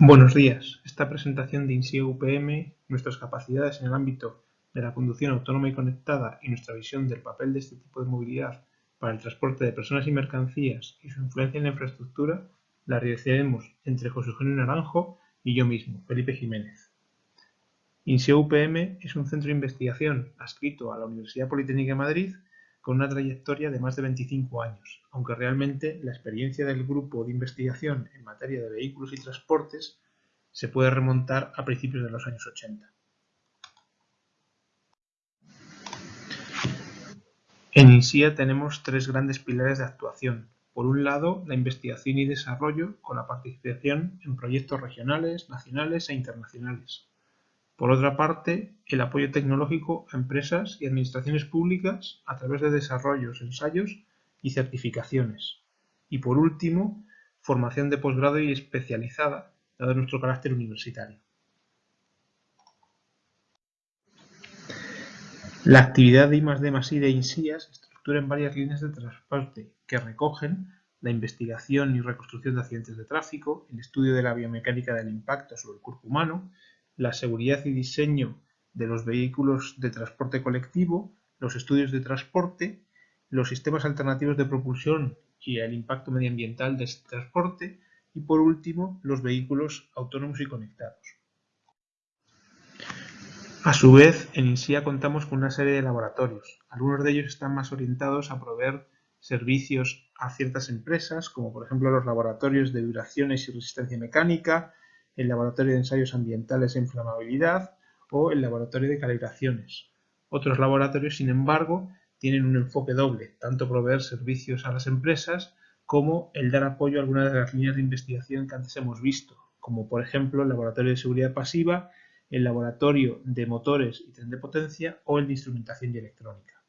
Buenos días. Esta presentación de INSIE UPM, nuestras capacidades en el ámbito de la conducción autónoma y conectada y nuestra visión del papel de este tipo de movilidad para el transporte de personas y mercancías y su influencia en la infraestructura, la realizaremos entre José Eugenio Naranjo y yo mismo, Felipe Jiménez. INSIE UPM es un centro de investigación adscrito a la Universidad Politécnica de Madrid con una trayectoria de más de 25 años, aunque realmente la experiencia del grupo de investigación en materia de vehículos y transportes se puede remontar a principios de los años 80. En INSIA tenemos tres grandes pilares de actuación. Por un lado, la investigación y desarrollo con la participación en proyectos regionales, nacionales e internacionales. Por otra parte, el apoyo tecnológico a empresas y administraciones públicas a través de desarrollos, ensayos y certificaciones. Y por último, formación de posgrado y especializada, dado nuestro carácter universitario. La actividad de I+D+I de INSIA se estructura en varias líneas de transporte que recogen la investigación y reconstrucción de accidentes de tráfico, el estudio de la biomecánica del impacto sobre el cuerpo humano, la seguridad y diseño de los vehículos de transporte colectivo, los estudios de transporte, los sistemas alternativos de propulsión y el impacto medioambiental de este transporte y por último los vehículos autónomos y conectados. A su vez, en INSIA contamos con una serie de laboratorios. Algunos de ellos están más orientados a proveer servicios a ciertas empresas, como por ejemplo los laboratorios de vibraciones y resistencia mecánica, el laboratorio de ensayos ambientales e inflamabilidad o el laboratorio de calibraciones. Otros laboratorios, sin embargo, tienen un enfoque doble, tanto proveer servicios a las empresas como el dar apoyo a algunas de las líneas de investigación que antes hemos visto, como por ejemplo el laboratorio de seguridad pasiva, el laboratorio de motores y tren de potencia o el de instrumentación y electrónica.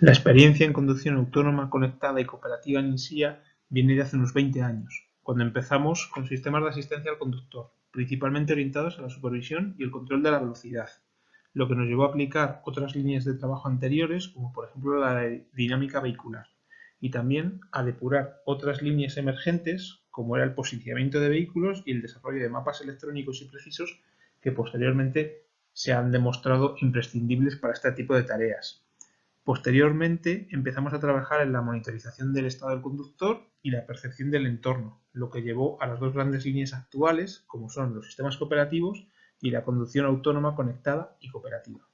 La experiencia en conducción autónoma, conectada y cooperativa en INSIA viene de hace unos 20 años, cuando empezamos con sistemas de asistencia al conductor, principalmente orientados a la supervisión y el control de la velocidad, lo que nos llevó a aplicar otras líneas de trabajo anteriores, como por ejemplo la dinámica vehicular, y también a depurar otras líneas emergentes, como era el posicionamiento de vehículos y el desarrollo de mapas electrónicos y precisos que posteriormente se han demostrado imprescindibles para este tipo de tareas. Posteriormente empezamos a trabajar en la monitorización del estado del conductor y la percepción del entorno, lo que llevó a las dos grandes líneas actuales, como son los sistemas cooperativos y la conducción autónoma conectada y cooperativa.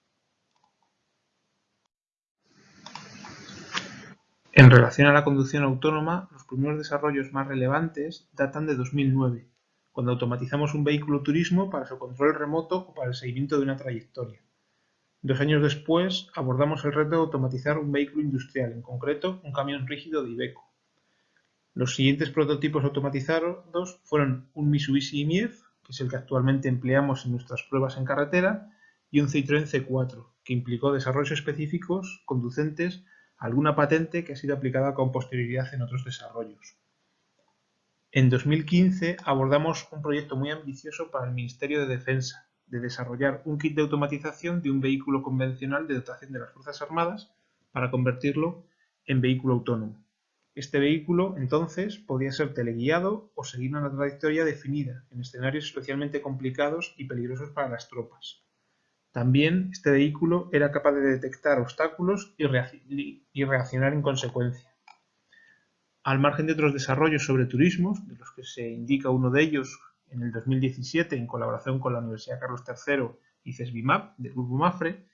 En relación a la conducción autónoma, los primeros desarrollos más relevantes datan de 2009, cuando automatizamos un vehículo turismo para su control remoto o para el seguimiento de una trayectoria. Dos años después abordamos el reto de automatizar un vehículo industrial, en concreto un camión rígido de Iveco. Los siguientes prototipos automatizados fueron un Mitsubishi IMIEF, que es el que actualmente empleamos en nuestras pruebas en carretera, y un Citroën C4, que implicó desarrollos específicos conducentes a alguna patente que ha sido aplicada con posterioridad en otros desarrollos. En 2015 abordamos un proyecto muy ambicioso para el Ministerio de Defensa, de desarrollar un kit de automatización de un vehículo convencional de dotación de las Fuerzas Armadas para convertirlo en vehículo autónomo. Este vehículo, entonces, podía ser teleguiado o seguir una trayectoria definida en escenarios especialmente complicados y peligrosos para las tropas. También este vehículo era capaz de detectar obstáculos y, reaccionar en consecuencia. Al margen de otros desarrollos sobre turismos, de los que se indica uno de ellos en el 2017, en colaboración con la Universidad Carlos III y CESBIMAP del Grupo MAFRE,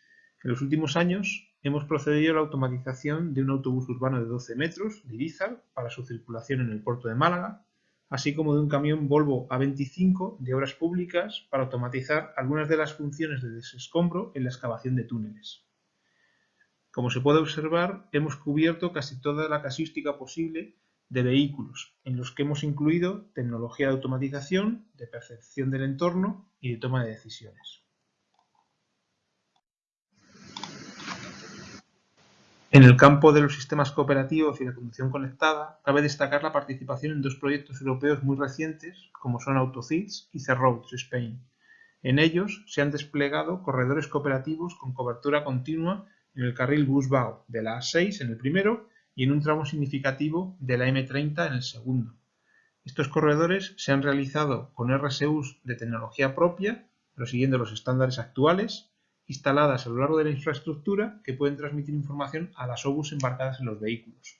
en los últimos años hemos procedido a la automatización de un autobús urbano de 12 metros de Irizar para su circulación en el puerto de Málaga, así como de un camión Volvo A25 de obras públicas para automatizar algunas de las funciones de desescombro en la excavación de túneles. Como se puede observar, hemos cubierto casi toda la casística posible de vehículos, en los que hemos incluido tecnología de automatización, de percepción del entorno y de toma de decisiones. En el campo de los sistemas cooperativos y la conducción conectada, cabe destacar la participación en dos proyectos europeos muy recientes, como son AutoCITS y C-Roads Spain. En ellos se han desplegado corredores cooperativos con cobertura continua en el carril Busbao de la A6 en el primero y en un tramo significativo de la M30 en el segundo, Estos corredores se han realizado con RSUs de tecnología propia, pero siguiendo los estándares actuales, instaladas a lo largo de la infraestructura que pueden transmitir información a las OBUs embarcadas en los vehículos.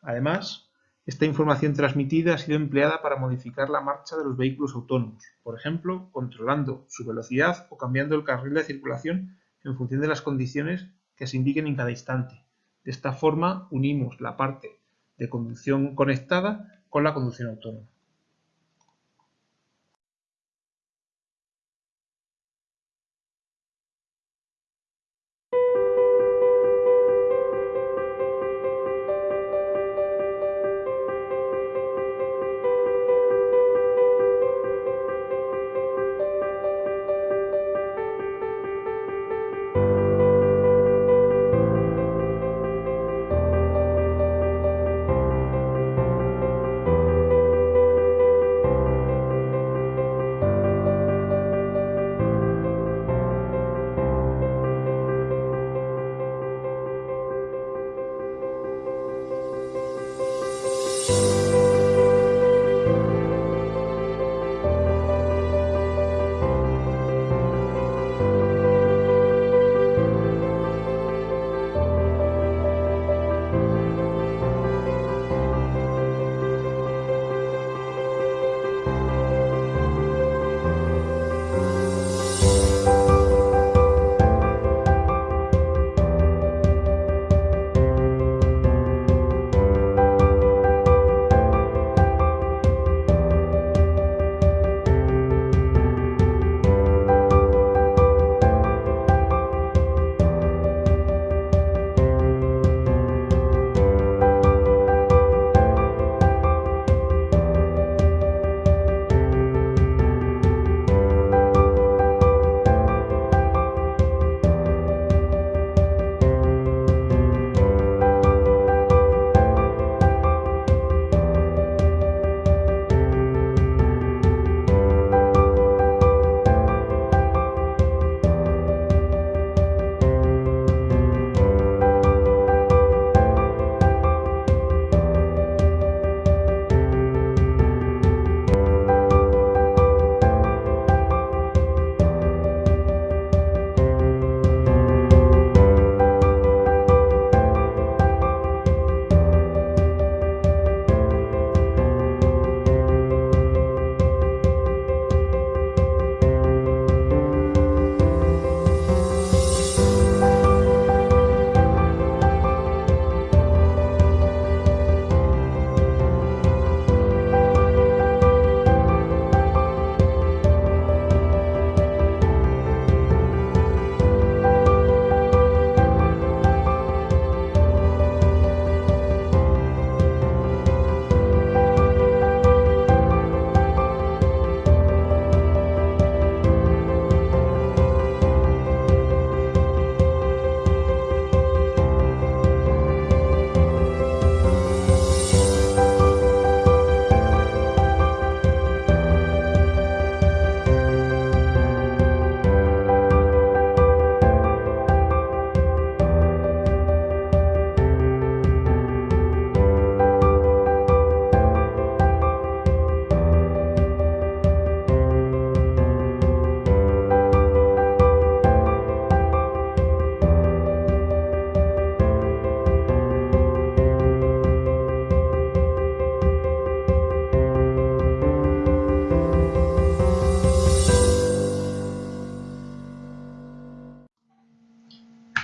Además, esta información transmitida ha sido empleada para modificar la marcha de los vehículos autónomos, por ejemplo, controlando su velocidad o cambiando el carril de circulación en función de las condiciones que se indiquen en cada instante. De esta forma, unimos la parte de conducción conectada con la conducción autónoma.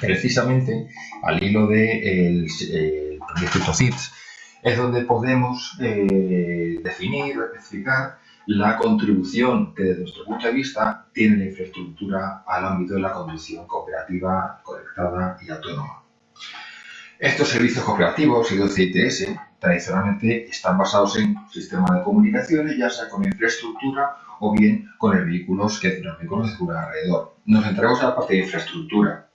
Precisamente al hilo del de proyecto CITS, es donde podemos eh, definir, especificar la contribución que desde nuestro punto de vista tiene la infraestructura al ámbito de la conducción cooperativa, conectada y autónoma. Estos servicios cooperativos y CITS tradicionalmente están basados en sistemas de comunicaciones, ya sea con infraestructura o bien con el vehículos que circulan alrededor. Nos centramos en la parte de infraestructura,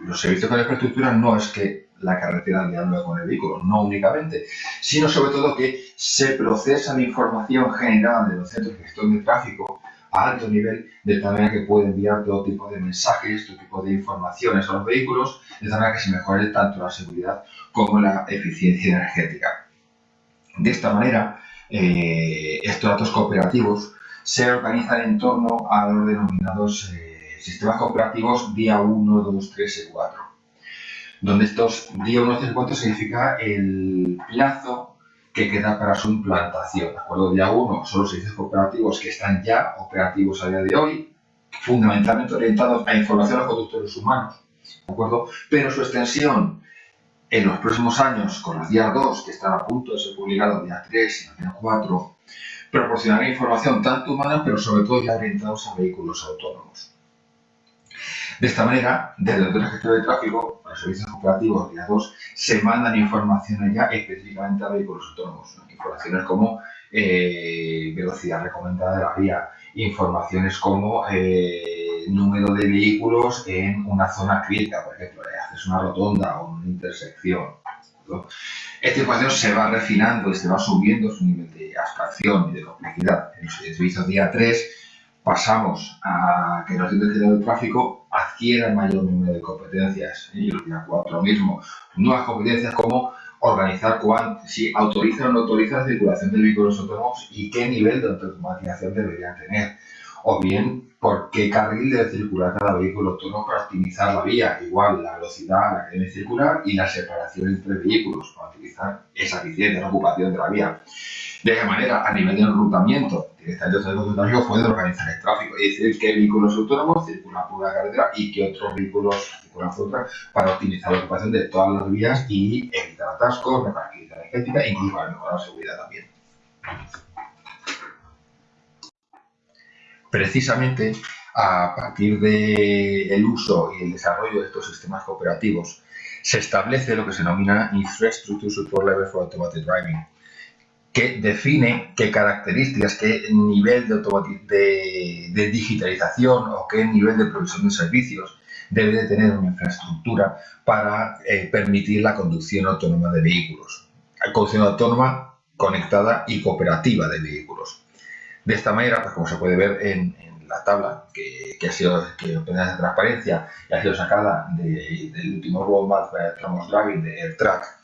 los servicios con infraestructura no es que la carretera dialogue con el vehículo, no únicamente, sino sobre todo que se procesa la información generada de los centros de gestión de tráfico a alto nivel, de tal manera que puede enviar todo tipo de mensajes, todo tipo de informaciones a los vehículos, de tal manera que se mejore tanto la seguridad como la eficiencia energética. De esta manera, eh, estos datos cooperativos se organizan en torno a los denominados eh, sistemas cooperativos día 1, 2, 3 y 4. Donde estos día 1, 3 y 4 significa el plazo que queda para su implantación. ¿De acuerdo? Día 1 son los servicios cooperativos que están ya operativos a día de hoy, fundamentalmente orientados a información a los conductores humanos. ¿De acuerdo? Pero su extensión en los próximos años, con los días 2, que están a punto de ser publicados, día 3 y día 4, proporcionará información tanto humana, pero sobre todo ya orientados a vehículos autónomos. De esta manera, desde el gestión de tráfico, los servicios operativos día 2, se mandan informaciones ya específicamente a vehículos autónomos. Informaciones como eh, velocidad recomendada de la vía, informaciones como eh, número de vehículos en una zona crítica, por ejemplo, haces una rotonda o una intersección. Esta información se va refinando y se va subiendo su nivel de abstracción y de complejidad. En los servicios día 3 pasamos a que los directores de tráfico adquieran mayor número de competencias. Y día 4 mismo, nuevas competencias como organizar si autorizan o no autorizan la circulación de vehículos autónomos y qué nivel de automatización deberían tener. O bien, por qué carril debe circular cada vehículo autónomo para optimizar la vía. Igual, la velocidad a la que debe circular y la separación entre vehículos para utilizar esa eficiencia, la ocupación de la vía. De esa manera, a nivel de enrutamiento, directamente el tráfico puede organizar el tráfico y decir qué vehículos autónomos circulan por una carretera y qué otros vehículos circulan por otra para optimizar la ocupación de todas las vías y evitar atascos, repartir energética e incluso para mejorar la seguridad también. Precisamente a partir del uso y el desarrollo de estos sistemas cooperativos, se establece lo que se denomina Infrastructure Support Level for Automated Driving, que define qué características, qué nivel de, de, digitalización o qué nivel de provisión de servicios debe de tener una infraestructura para eh, permitir la conducción autónoma de vehículos. Conducción autónoma conectada y cooperativa de vehículos. De esta manera, pues como se puede ver en, la tabla que, ha sido que de transparencia y ha sido sacada del último roadmap de Autonomous Driving de AirTrack,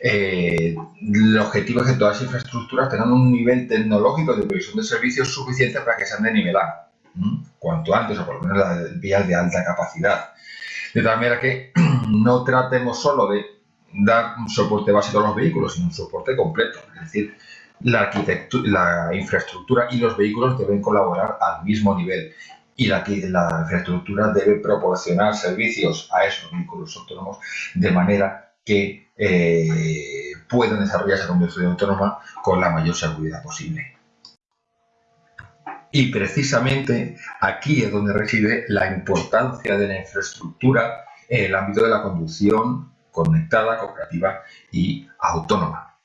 eh, el objetivo es que todas las infraestructuras tengan un nivel tecnológico de provisión de servicios suficiente para que sean de nivelar, cuanto antes, o por lo menos las vías de alta capacidad. De tal manera que no tratemos solo de dar un soporte básico a los vehículos, sino un soporte completo. Es decir, la infraestructura y los vehículos deben colaborar al mismo nivel y la, la infraestructura debe proporcionar servicios a esos vehículos autónomos de manera que eh, puedan desarrollar esa conducción autónoma con la mayor seguridad posible. Y precisamente aquí es donde reside la importancia de la infraestructura en el ámbito de la conducción conectada, cooperativa y autónoma.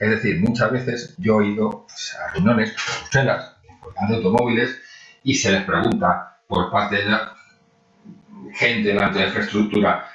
Es decir, muchas veces yo he ido pues, a reuniones a Bruselas, de automóviles, y se les pregunta por parte de la gente de la infraestructura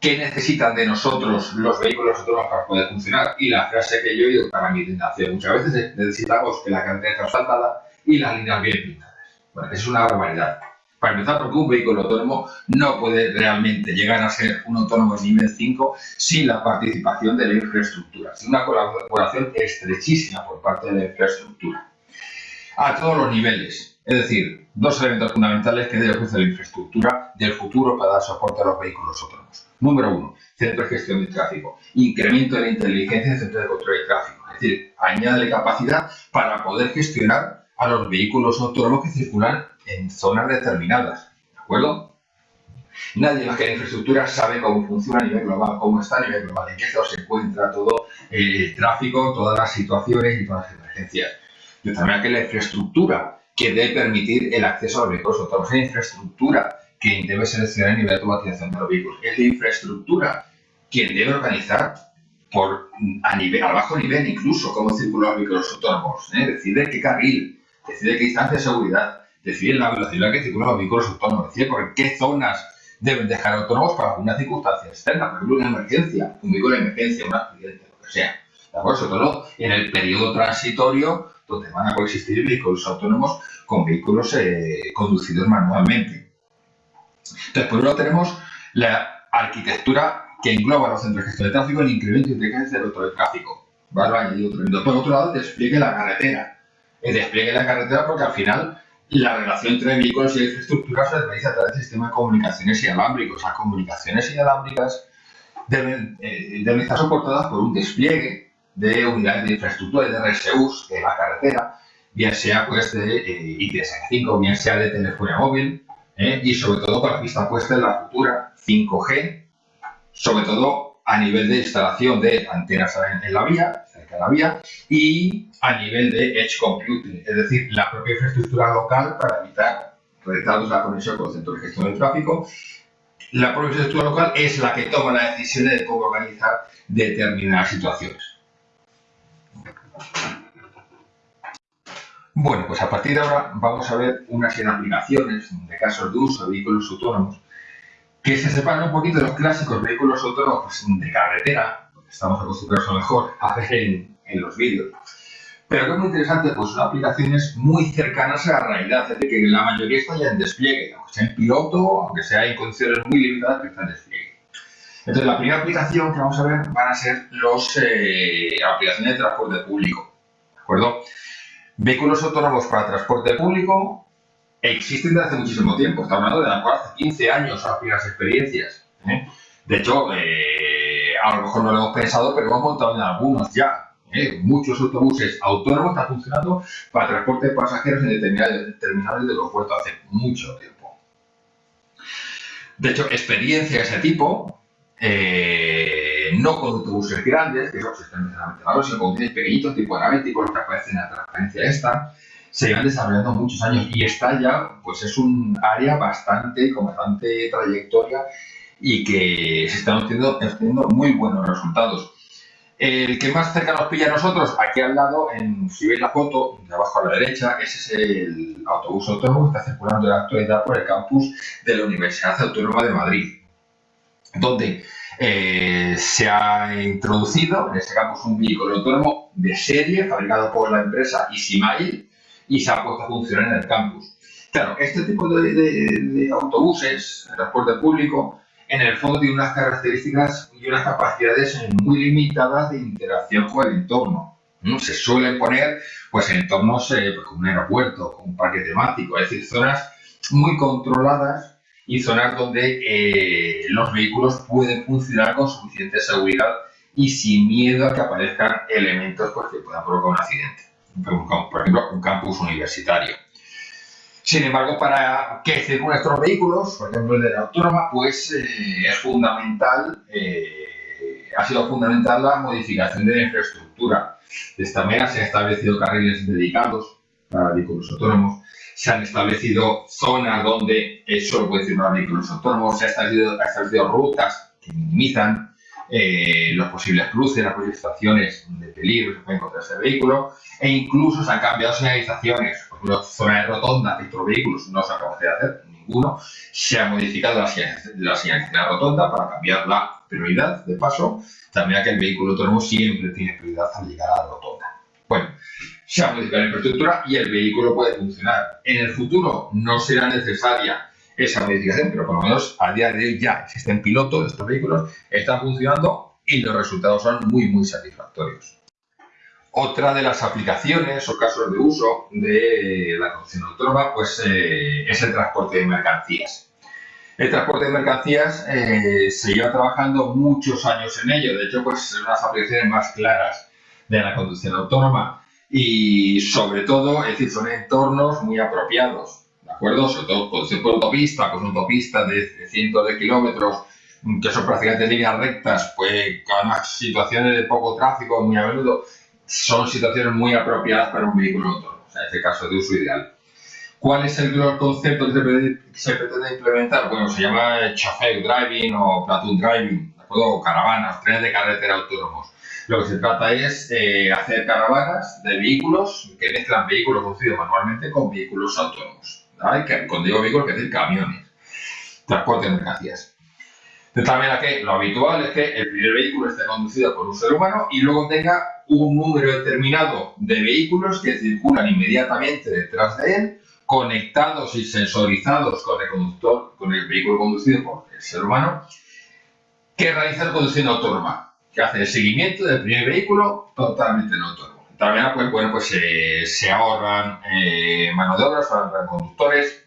¿qué necesitan de nosotros los vehículos autónomos para poder funcionar? Y la frase que yo he oído para mi tentación muchas veces necesitamos que la carretera esté asfaltada y las líneas bien pintadas. Bueno, es una barbaridad. Para empezar, porque un vehículo autónomo no puede realmente llegar a ser un autónomo de nivel 5 sin la participación de la infraestructura, sin una colaboración estrechísima por parte de la infraestructura. A todos los niveles, es decir, dos elementos fundamentales que debe ofrecer la infraestructura del futuro para dar soporte a los vehículos autónomos. Número uno, centro de gestión de tráfico. Incremento de la inteligencia del centro de control de tráfico. Es decir, añade capacidad para poder gestionar a los vehículos autónomos que circulan en zonas determinadas. ¿De acuerdo? Nadie más que la infraestructura sabe cómo funciona a nivel global, cómo está a nivel global, en qué estado se encuentra todo el tráfico, todas las situaciones y todas las emergencias. De tal manera que la infraestructura que debe permitir el acceso a los vehículos autónomos, la infraestructura quien debe seleccionar el nivel de automatización de los vehículos. Es la infraestructura quien debe organizar por, a, nivel, a bajo nivel incluso cómo circulan los vehículos autónomos. ¿eh? Decide qué carril, decide qué distancia de seguridad, decide la velocidad que circulan los vehículos autónomos, decide por qué zonas deben dejar autónomos para alguna circunstancia externa, por ejemplo una emergencia, un vehículo de emergencia, un accidente, lo que sea. ¿De acuerdo? Sobre todo en el periodo transitorio donde van a coexistir vehículos autónomos con vehículos eh, conducidos manualmente. Entonces, por un lado tenemos la arquitectura que engloba los centros de gestión de tráfico, el incremento de inteligencia del control de tráfico. ¿vale? Por otro lado, despliegue de la carretera. El despliegue de la carretera porque al final la relación entre vehículos y infraestructuras se realiza a través del sistema de comunicaciones inalámbricos. Las comunicaciones inalámbricas deben, eh, deben estar soportadas por un despliegue de unidades de infraestructura de RSUs de la carretera, bien sea pues de eh, ITS5, bien sea de telefonía móvil, eh, y sobre todo con la vista puesta en la futura 5G, sobre todo a nivel de instalación de antenas en, la vía, cerca de la vía, y a nivel de edge computing, es decir, la propia infraestructura local para evitar retrasos la conexión con el centro de gestión del tráfico. La propia infraestructura local es la que toma la decisión de cómo organizar determinadas situaciones. Bueno, pues a partir de ahora vamos a ver una serie de aplicaciones de casos de uso de vehículos autónomos que se separan un poquito de los clásicos vehículos autónomos de carretera, que estamos acostumbrados a lo mejor a ver en, los vídeos. Pero que es muy interesante, pues son aplicaciones muy cercanas a la realidad, es decir, que la mayoría está ya en despliegue, aunque sea en piloto, aunque sea en condiciones muy limitadas, pero está en despliegue. Entonces, la primera aplicación que vamos a ver van a ser las eh, aplicaciones de transporte público. ¿De acuerdo? Vehículos autónomos para transporte público existen desde hace muchísimo tiempo. Estamos hablando de hace 15 años a primeras experiencias. ¿eh? De hecho, eh, a lo mejor no lo hemos pensado, pero hemos montado en algunos ya. ¿eh? Muchos autobuses autónomos están funcionando para transporte de pasajeros en determinados terminales de los puertos hace mucho tiempo. De hecho, experiencia de ese tipo no con autobuses grandes, que son sistemas malos, sino con autobuses pequeñitos, tipo analíticos, los que aparecen en la transparencia esta, se llevan desarrollando muchos años y está ya, pues es un área bastante, con bastante trayectoria y que se están obteniendo, muy buenos resultados. El que más cerca nos pilla a nosotros, aquí al lado, si veis la foto, de abajo a la derecha, ese es el autobús autónomo que está circulando en la actualidad por el campus de la Universidad Autónoma de Madrid, donde eh, se ha introducido en este caso un vehículo autónomo de serie fabricado por la empresa Easymail y se ha puesto a funcionar en el campus. Claro, este tipo de, autobuses de transporte público en el fondo tiene unas características y unas capacidades muy limitadas de interacción con el entorno. ¿no? Se suelen poner pues, en entornos eh, pues, como un aeropuerto, como un parque temático, es decir, zonas muy controladas y zonas donde eh, los vehículos pueden funcionar con suficiente seguridad y sin miedo a que aparezcan elementos pues, que puedan provocar un accidente. Por ejemplo, un campus universitario. Sin embargo, para que circulen estos vehículos, por ejemplo el de la autónoma, pues eh, es fundamental, eh, ha sido fundamental la modificación de la infraestructura. De esta manera se han establecido carriles dedicados para vehículos autónomos, se han establecido zonas donde solo puede circular vehículos autónomos, se han establecido, rutas que minimizan eh, los posibles cruces, las posibles estaciones de peligro que puede encontrar ese vehículo, e incluso se han cambiado señalizaciones, por ejemplo, zona de rotonda que estos vehículos no se acaba de hacer, ninguno, se ha modificado la, de rotonda para cambiar la prioridad de paso, también que el vehículo autónomo siempre tiene prioridad al llegar a la rotonda. Bueno, se ha modificado la infraestructura y el vehículo puede funcionar. En el futuro no será necesaria esa modificación, pero por lo menos a día de hoy ya existen pilotos de estos vehículos, están funcionando y los resultados son muy, muy satisfactorios. Otra de las aplicaciones o casos de uso de la conducción autónoma pues, eh, es el transporte de mercancías. El transporte de mercancías eh, se lleva trabajando muchos años en ello, de hecho pues, son las aplicaciones más claras de la conducción autónoma y sobre todo, es decir, son entornos muy apropiados, ¿de acuerdo? Sobre todo conducción por autopista, con autopistas de, cientos de kilómetros, que son prácticamente líneas rectas, pues además situaciones de poco tráfico muy a menudo, son situaciones muy apropiadas para un vehículo autónomo, o sea, en este caso de uso ideal. ¿Cuál es el concepto que se pretende, implementar? Bueno, se llama chauffeur driving o platoon driving, ¿de acuerdo? O caravanas, trenes de carretera autónomos. Lo que se trata es eh, hacer caravanas de vehículos que mezclan vehículos conducidos manualmente con vehículos autónomos. ¿vale? Cuando digo vehículos, que decir camiones, transporte de mercancías. De tal manera que lo habitual es que el primer vehículo esté conducido por un ser humano y luego tenga un número determinado de vehículos que circulan inmediatamente detrás de él, conectados y sensorizados con el conductor, con el vehículo conducido por el ser humano, que realiza la conducción autónoma que hace el seguimiento del primer vehículo totalmente en autónomo. De tal manera, pues, bueno, pues se ahorran eh, mano de obra, se ahorran conductores,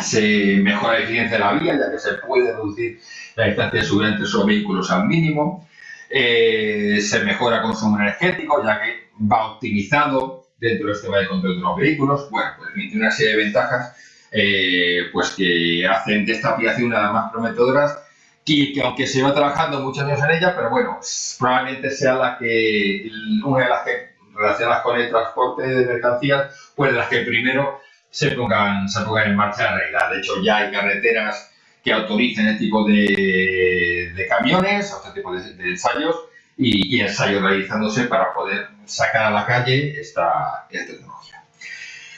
se mejora la eficiencia de la vía, ya que se puede reducir la distancia de subida entre esos vehículos al mínimo, eh, se mejora el consumo energético, ya que va optimizado dentro del sistema de control de los vehículos, bueno, pues tiene una serie de ventajas eh, pues que hacen de esta aplicación una de las más prometedoras y que aunque se va trabajando muchos años en ella, pero bueno, probablemente sea la que, una de las que relacionadas con el transporte de mercancías, pues de las que primero se pongan, se pongan en marcha en realidad. De hecho, ya hay carreteras que autoricen este tipo de, de camiones, este tipo de, ensayos, y, ensayos realizándose para poder sacar a la calle esta, tecnología.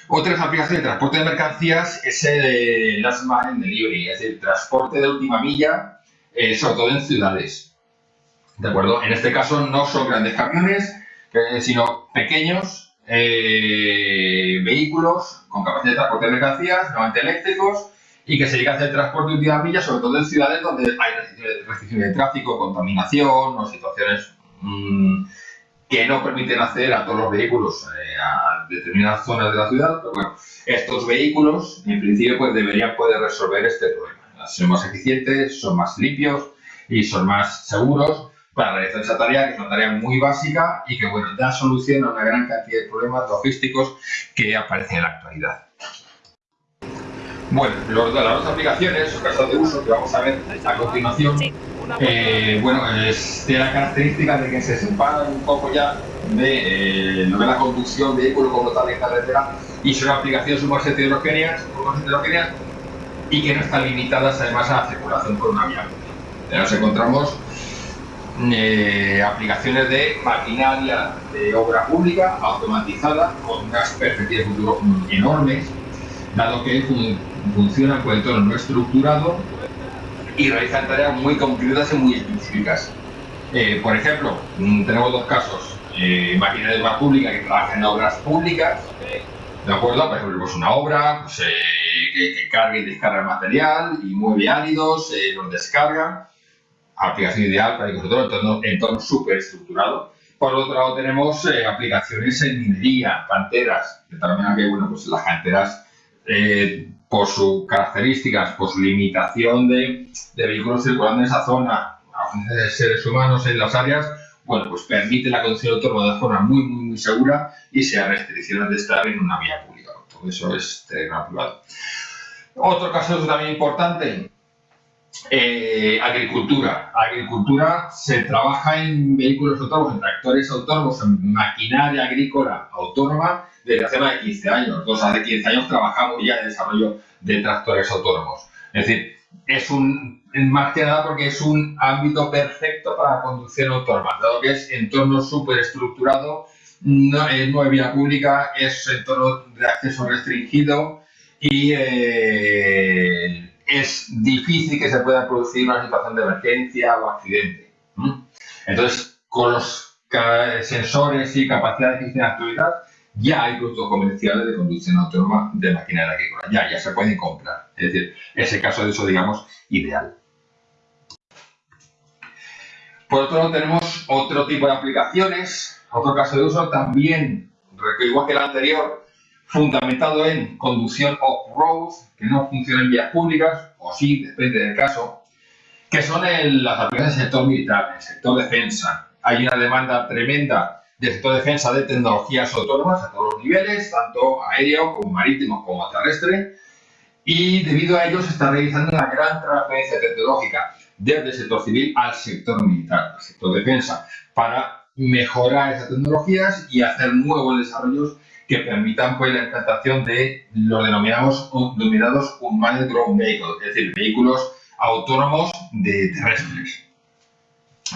Otras aplicaciones de transporte de mercancías es el last mile delivery, es decir, transporte de última milla, eh, sobre todo en ciudades. ¿De acuerdo? En este caso no son grandes camiones, sino pequeños eh, vehículos con capacidad de transporte de mercancías, normalmente eléctricos, y que se llega a hacer transporte de última milla, sobre todo en ciudades donde hay restricciones de tráfico, contaminación o situaciones mm, que no permiten acceder a todos los vehículos eh, a determinadas zonas de la ciudad. Pero bueno, estos vehículos, en principio, pues deberían poder resolver este problema. Son más eficientes, son más limpios y son más seguros para realizar esa tarea, que es una tarea muy básica y que bueno, da solución a una gran cantidad de problemas logísticos que aparecen en la actualidad. Bueno, los, las dos aplicaciones o casos de uso que vamos a ver a continuación, eh, bueno, es, tiene la característica de que se separan un poco ya de eh, lo de la conducción de vehículo como tal en carretera y son aplicaciones heterogéneas, heterogéneas y que no están limitadas además a la circulación por una vía. Nos encontramos eh, aplicaciones de maquinaria de obra pública automatizada con unas perspectivas de futuro enormes, dado que funcionan con entorno no estructurado y realizan tareas muy concretas y muy específicas. Eh, por ejemplo, mm, tenemos dos casos. Eh, maquinaria de obra pública que trabaja en obras públicas, ¿de acuerdo? Por ejemplo, pues una obra pues, que, carga y descarga material y mueve áridos, los descarga aplicación ideal para nosotros, entorno, entorno súper estructurado. Por otro lado tenemos eh, aplicaciones en minería, canteras, de tal manera que bueno, pues las canteras, eh, por sus características, por su limitación de, de, vehículos circulando en esa zona, de seres humanos en las áreas, bueno, pues permite la conducción autónoma de forma muy, muy, muy segura y se restricciones de estar en una vía pública. Todo eso es terreno privado. Otro caso también importante, eh, agricultura. Agricultura se trabaja en vehículos autónomos, en tractores autónomos, en maquinaria agrícola autónoma desde hace más de 15 años. Nosotros hace 15 años trabajamos ya en desarrollo de tractores autónomos. Es decir, es un, más que nada porque es un ámbito perfecto para la conducción autónoma, dado que es entorno súper estructurado, no, es no vía pública, es entorno de acceso restringido y eh, es difícil que se pueda producir una situación de emergencia o accidente. Entonces, con los sensores y capacidades que tiene actualidad, ya hay productos comerciales de conducción autónoma de maquinaria agrícola. Ya, ya se pueden comprar. Es decir, ese caso de uso, digamos, ideal. Por otro lado, tenemos otro tipo de aplicaciones, otro caso de uso también, igual que el anterior, fundamentado en conducción off-road, que no funciona en vías públicas, o sí, depende del caso, que son las aplicaciones del sector militar, el sector defensa. Hay una demanda tremenda del sector defensa de tecnologías autónomas a todos los niveles, tanto aéreo como marítimo como terrestre, y debido a ello se está realizando una gran transferencia tecnológica desde el sector civil al sector militar, al sector defensa, para mejorar esas tecnologías y hacer nuevos desarrollos que permitan pues, la implantación de los denominados, denominados Unmanned Ground Vehicles, es decir, vehículos autónomos de terrestres.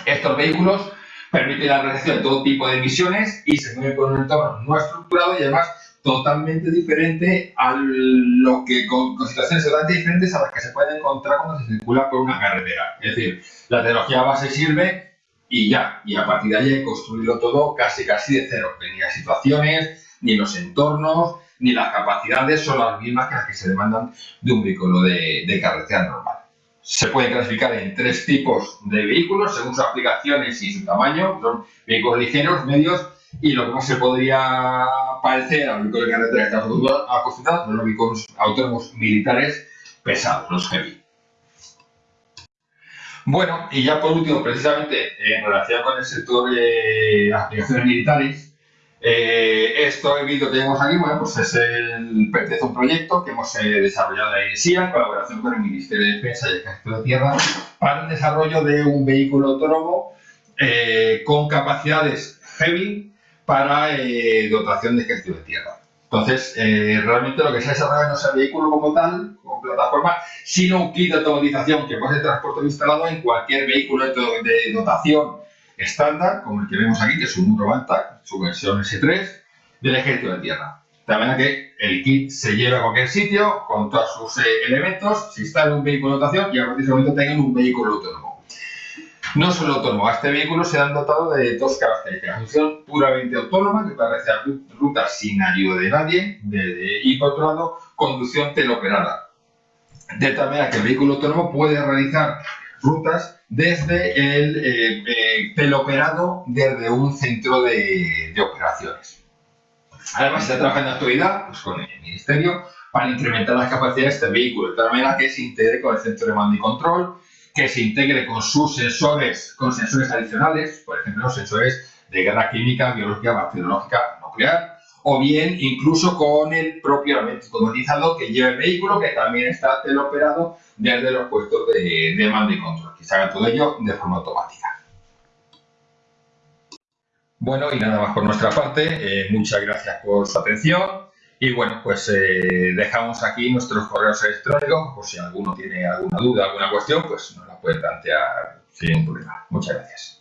Estos vehículos permiten la realización de todo tipo de misiones y se mueven con un entorno no estructurado y además totalmente diferente a lo que con, situaciones totalmente diferentes a las que se puede encontrar cuando se circula por una carretera. Es decir, la tecnología base sirve y ya, y a partir de ahí construirlo todo casi casi de cero. Venía situaciones, ni los entornos, ni las capacidades son las mismas que las que se demandan de un vehículo de, carretera normal. se pueden clasificar en tres tipos de vehículos según sus aplicaciones y su tamaño. Son vehículos ligeros, medios y lo que más se podría parecer a los vehículos de carretera que estamos acostumbrados son los vehículos autónomos militares pesados, los heavy. Bueno, y ya por último, precisamente en relación con el sector de aplicaciones militares, eh, esto vídeo que tenemos aquí, bueno, pues es el, a un proyecto que hemos eh, desarrollado en SIA en colaboración con el Ministerio de Defensa y el Ejército de Tierra para el desarrollo de un vehículo autónomo eh, con capacidades heavy para dotación de Ejército de Tierra. Entonces, realmente lo que se ha desarrollado no es el vehículo como tal, como plataforma, sino un kit de automatización que puede ser transporte instalado en cualquier vehículo de dotación estándar, como el que vemos aquí, que es un Muro su versión S3, del ejército de tierra. De manera que el kit se lleva a cualquier sitio con todos sus eh, elementos, se instala un vehículo de dotación y a partir de ese momento tengan un vehículo autónomo. No solo autónomo, a este vehículo se han dotado de dos características. Función puramente autónoma, que puede realizar rutas sin ayuda de nadie, y por otro lado, conducción teleoperada. De tal manera que el vehículo autónomo puede realizar rutas desde el eh, eh, teleoperado desde un centro de, operaciones. Además, se está trabajando en actualidad pues, con el Ministerio para incrementar las capacidades de este vehículo, de tal manera que se integre con el centro de mando y control, que se integre con sus sensores, con sensores adicionales, por ejemplo, sensores de guerra química, biológica, bacteriológica, nuclear, o bien incluso con el propio elemento automatizado que lleva el vehículo, que también está teleoperado desde los puestos de, de mando y control, que se haga todo ello de forma automática. Bueno, y nada más por nuestra parte, eh, muchas gracias por su atención y bueno, pues eh, dejamos aquí nuestros correos electrónicos por si alguno tiene alguna duda, alguna cuestión, pues nos la puede plantear sin problema. Muchas gracias.